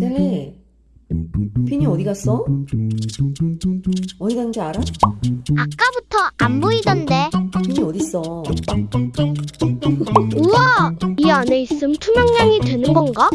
네. 젤리 비니 어디 갔어? 어디 간지 알아? 아까부터 안 보이던데 비니 어딨어? 우와! 이 안에 있음 투명량이 되는 건가?